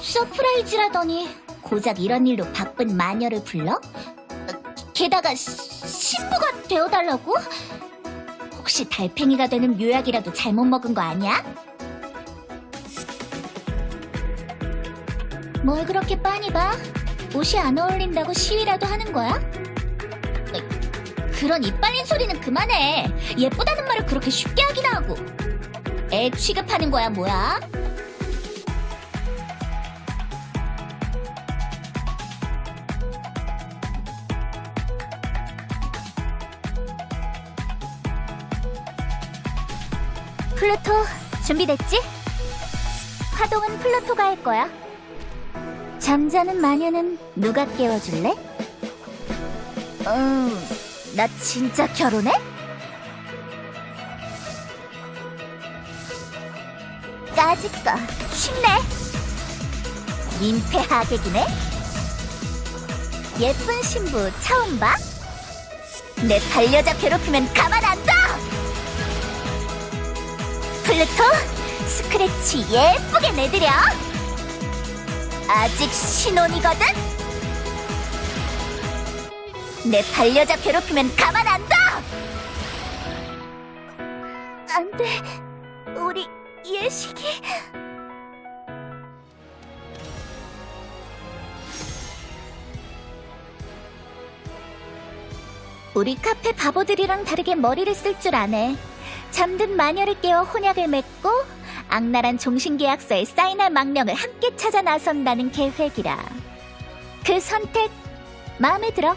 서프라이즈라더니 고작 이런 일로 바쁜 마녀를 불러? 게다가 시- 신부가 되어달라고? 혹시 달팽이가 되는 묘약이라도 잘못 먹은 거 아니야? 뭘 그렇게 빤히 봐? 옷이 안 어울린다고 시위라도 하는 거야? 그런 입 발린 소리는 그만해. 예쁘다는 말을 그렇게 쉽게 하기나 하고. 애 취급하는 거야, 뭐야? 플루토, 준비됐지? 파동은 플루토가 할 거야. 잠자는 마녀는 누가 깨워줄래? 음, 나 진짜 결혼해? 까짓거 쉽네. 민폐 하객이네. 예쁜 신부 처음 봐? 내 반려자 괴롭히면 가만 안 둬! 플루토, 스크래치 예쁘게 내드려. 아직 신혼이거든? 내 반려자 괴롭히면 가만 안 둬! 안 돼. 우리 예식이. 우리 카페 바보들이랑 다르게 머리를 쓸 줄 아네. 잠든 마녀를 깨워 혼약을 맺고 악랄한 종신계약서에 사인할 망령을 함께 찾아 나선다는 계획이라. 그 선택 마음에 들어.